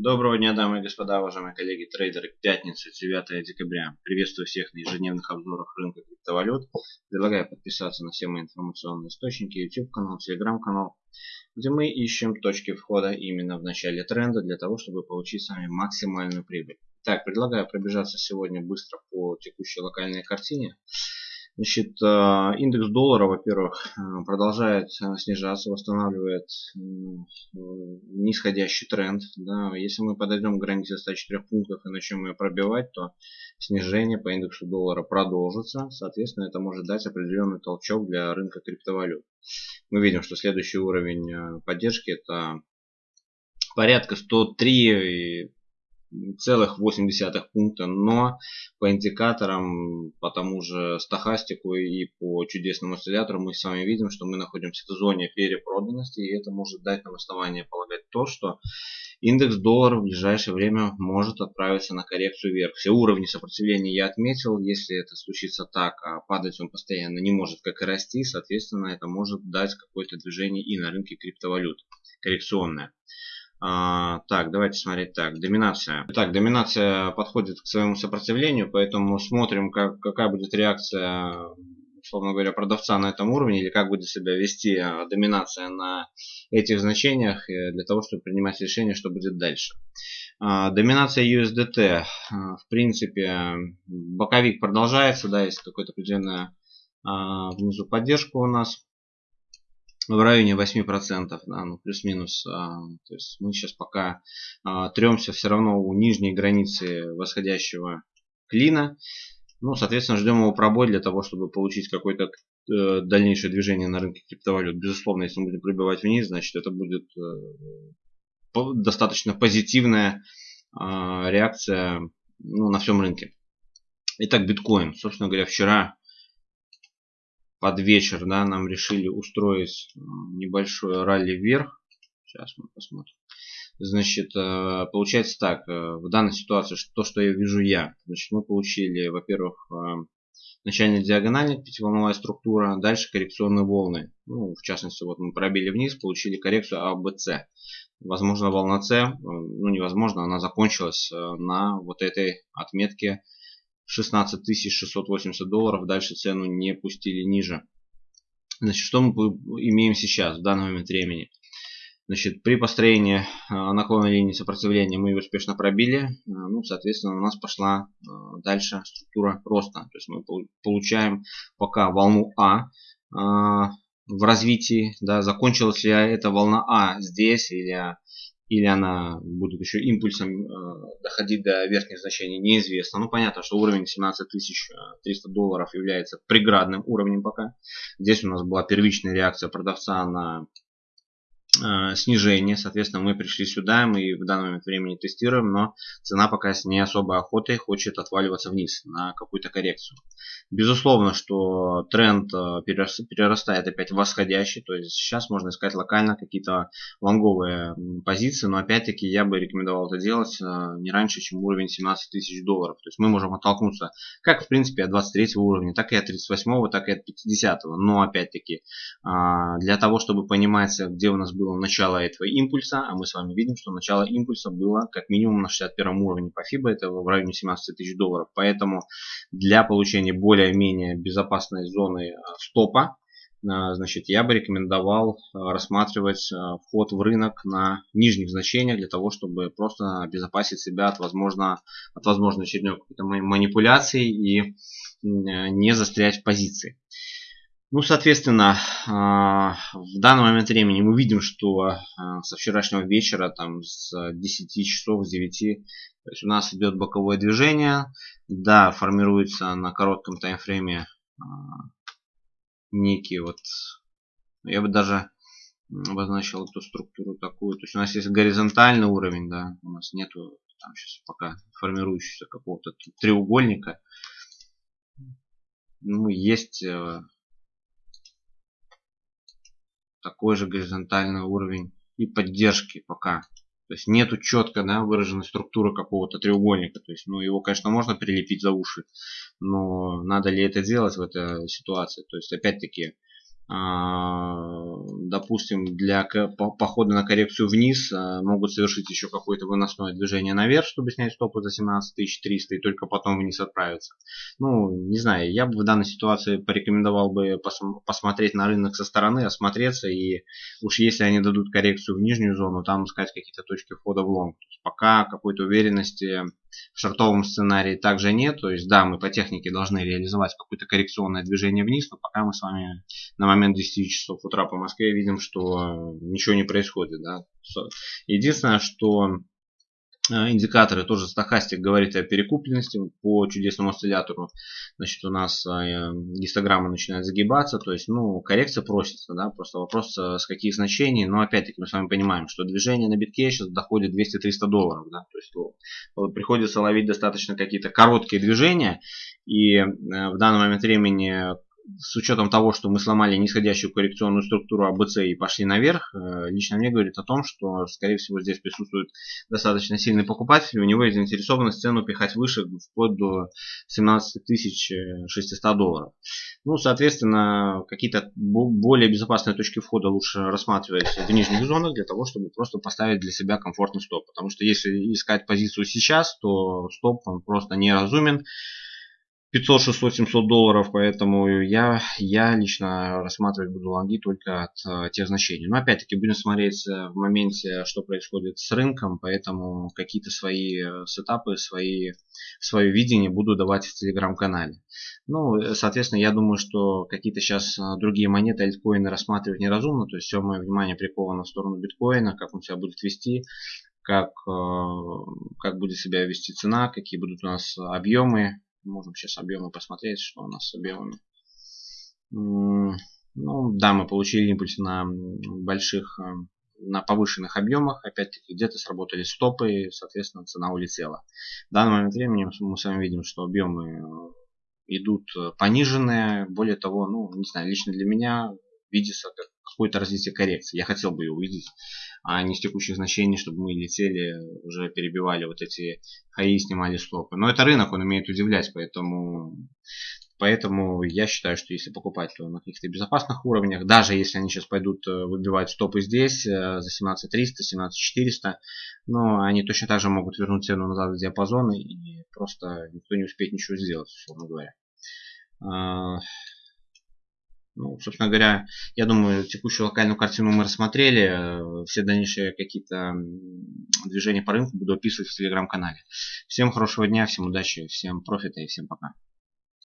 Доброго дня, дамы и господа, уважаемые коллеги, трейдеры. Пятница, 9 декабря. Приветствую всех на ежедневных обзорах рынка криптовалют. Предлагаю подписаться на все мои информационные источники, YouTube канал, Telegram канал, где мы ищем точки входа именно в начале тренда для того, чтобы получить с вами максимальную прибыль. Так, предлагаю пробежаться сегодня быстро по текущей локальной картине. Значит, а, индекс доллара, во-первых, а, продолжает а, снижаться, восстанавливает нисходящий тренд. Да. Если мы подойдем к границе 104 пунктов и начнем ее пробивать, то снижение по индексу доллара продолжится. Соответственно, это может дать определенный толчок для рынка криптовалют. Мы видим, что следующий уровень поддержки это порядка 103 целых 0,8 пункта, но по индикаторам, по тому же стахастику и по чудесному осциллятору мы с вами видим, что мы находимся в зоне перепроданности, и это может дать нам основание полагать то, что индекс доллара в ближайшее время может отправиться на коррекцию вверх. Все уровни сопротивления я отметил, если это случится так, а падать он постоянно не может, как и расти, соответственно, это может дать какое-то движение и на рынке криптовалют, коррекционное. А, так, давайте смотреть так. Доминация. Так, доминация подходит к своему сопротивлению, поэтому смотрим, как, какая будет реакция, условно говоря, продавца на этом уровне, или как будет себя вести а, доминация на этих значениях, э, для того, чтобы принимать решение, что будет дальше. А, доминация USDT. В принципе, боковик продолжается, да, есть какая-то а, внизу поддержка у нас в районе 8%, да, ну, плюс-минус. А, то есть мы сейчас пока а, тремся все равно у нижней границы восходящего клина. Ну, соответственно, ждем его пробой для того, чтобы получить какое-то э, дальнейшее движение на рынке криптовалют. Безусловно, если мы будем пробивать вниз, значит это будет э, достаточно позитивная э, реакция ну, на всем рынке. Итак, биткоин. Собственно говоря, вчера под вечер да, нам решили устроить э, небольшое ралли вверх. Сейчас мы посмотрим. Значит, э, получается так, э, в данной ситуации, то, что я вижу я, значит, мы получили, во-первых, начальная диагональная пятиволновая структура, дальше коррекционные волны. Ну, в частности, вот мы пробили вниз, получили коррекцию АБЦ. Возможно, волна С, ну невозможно, она закончилась на вот этой отметке 16 680 долларов. Дальше цену не пустили ниже. Значит, что мы имеем сейчас, в данный момент времени? Значит, при построении а, наклонной линии сопротивления мы ее успешно пробили. А, ну, соответственно, у нас пошла а, дальше структура роста. То есть мы получаем пока волну А в развитии. Да, закончилась ли эта волна А здесь или или она будет еще импульсом э, доходить до верхних значений, неизвестно. Ну, понятно, что уровень 17300 долларов является преградным уровнем пока. Здесь у нас была первичная реакция продавца на Э, снижение. Соответственно, мы пришли сюда, мы в данный момент времени тестируем, но цена пока с не особой охотой хочет отваливаться вниз на какую-то коррекцию. Безусловно, что тренд э, перерастает опять восходящий, то есть сейчас можно искать локально какие-то лонговые позиции, но опять-таки я бы рекомендовал это делать э, не раньше, чем уровень 17 тысяч долларов. То есть мы можем оттолкнуться как в принципе от 23 уровня, так и от 38, так и от 50. Но опять-таки для того, чтобы понимать, где у нас было начало этого импульса, а мы с вами видим, что начало импульса было как минимум на 61 уровне по FIBA, это в районе 17 тысяч долларов. Поэтому для получения более-менее безопасной зоны а, стопа, а, значит, я бы рекомендовал а, рассматривать вход в рынок на нижних значениях для того, чтобы просто обезопасить себя от, возможно, от возможной очередной какой-то манипуляции и не застрять в позиции. Ну, соответственно, а, в данный момент времени мы видим, что а, со вчерашнего вечера, там с 10 часов, с 9, то есть у нас идет боковое движение. Да, формируется на коротком таймфрейме а, некий вот, я бы даже обозначил эту структуру такую. То есть у нас есть горизонтальный уровень, да, у нас нету там сейчас пока формирующегося какого-то треугольника. Ну, есть э, такой же горизонтальный уровень и поддержки пока. То есть нету четко да, выраженной структуры какого-то треугольника. То есть, ну, его, конечно, можно прилепить за уши, но надо ли это делать в этой ситуации? То есть, опять-таки, а, допустим, для похода на коррекцию вниз а, могут совершить еще какое-то выносное движение наверх, чтобы снять стопы за 17300 и только потом вниз отправиться. Ну, не знаю, я бы в данной ситуации порекомендовал бы пос посмотреть на рынок со стороны, осмотреться и уж если они дадут коррекцию в нижнюю зону, там искать какие-то точки входа в лонг. Пока какой-то уверенности в шартовом сценарии также нет. То есть, да, мы по технике должны реализовать какое-то коррекционное движение вниз, но пока мы с вами на момент 10 часов утра по Москве видим, что ничего не происходит. Да. Единственное, что Э, индикаторы, тоже стахастик говорит о перекупленности по чудесному осциллятору. Значит, у нас э, гистограмма начинает загибаться, то есть, ну, коррекция просится, да, просто вопрос э, с каких значений, но опять-таки мы с вами понимаем, что движение на битке сейчас доходит 200-300 долларов, да, то есть приходится ловить достаточно какие-то короткие движения, и в данный момент времени с учетом того, что мы сломали нисходящую коррекционную структуру АБЦ и пошли наверх, э, лично мне говорит о том, что, скорее всего, здесь присутствует достаточно сильный покупатель, у него есть заинтересованность цену пихать выше, вплоть до 17 600 долларов. Ну, соответственно, какие-то более безопасные точки входа лучше рассматривать в нижних зонах, для того, чтобы просто поставить для себя комфортный стоп. Потому что если искать позицию сейчас, то стоп он просто неразумен. 500, 600, 700 долларов, поэтому я, я лично рассматривать буду лонги только от э, тех значений. Но опять-таки будем смотреть э, в моменте, что происходит с рынком, поэтому какие-то свои э, сетапы, свои, свое видение буду давать в телеграм-канале. Ну, э, соответственно, я думаю, что какие-то сейчас другие монеты, альткоины рассматривать неразумно, то есть все мое внимание приковано в сторону биткоина, как он себя будет вести, как, как будет себя вести цена, какие будут у нас объемы, Можем сейчас объемы посмотреть, что у нас с объемами. Ну, да, мы получили импульс на больших, э, на повышенных объемах. Опять-таки, где-то сработали стопы, и, соответственно, цена улетела. В данный момент времени мы с вами видим, что объемы э, идут э, пониженные. Более того, ну, не знаю, лично для меня видится как какое-то развитие коррекции. Я хотел бы ее увидеть а не с текущих значений, чтобы мы летели, уже перебивали вот эти хаи, снимали стопы. Но это рынок, он умеет удивлять, поэтому, поэтому я считаю, что если покупать, то на каких-то безопасных уровнях, даже если они сейчас пойдут э, выбивать стопы здесь э, за 17300, 17400, но они точно так же могут вернуть цену назад в диапазоны и просто никто не успеет ничего сделать, условно говоря. Ну, собственно говоря, я думаю, текущую локальную картину мы рассмотрели. Все дальнейшие какие-то движения по рынку буду описывать в телеграм-канале. Всем хорошего дня, всем удачи, всем профита и всем пока.